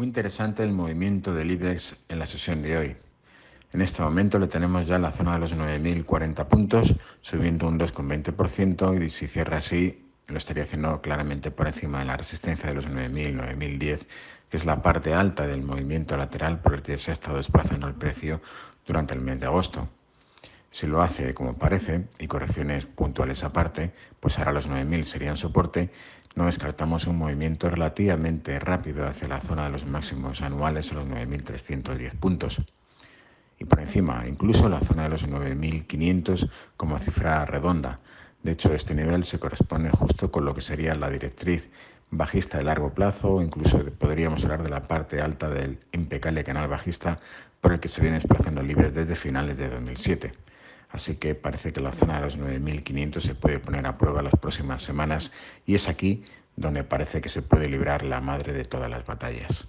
Muy interesante el movimiento del IBEX en la sesión de hoy. En este momento le tenemos ya en la zona de los 9.040 puntos, subiendo un 2,20% y si cierra así lo estaría haciendo claramente por encima de la resistencia de los 9.000, 9.010, que es la parte alta del movimiento lateral por el que se ha estado desplazando el precio durante el mes de agosto. Si lo hace como parece, y correcciones puntuales aparte, pues ahora los 9.000 serían soporte, no descartamos un movimiento relativamente rápido hacia la zona de los máximos anuales, los 9.310 puntos. Y por encima, incluso la zona de los 9.500 como cifra redonda. De hecho, este nivel se corresponde justo con lo que sería la directriz bajista de largo plazo, incluso podríamos hablar de la parte alta del impecable canal bajista por el que se viene desplazando libres desde finales de 2007. Así que parece que la zona de los 9.500 se puede poner a prueba las próximas semanas y es aquí donde parece que se puede librar la madre de todas las batallas.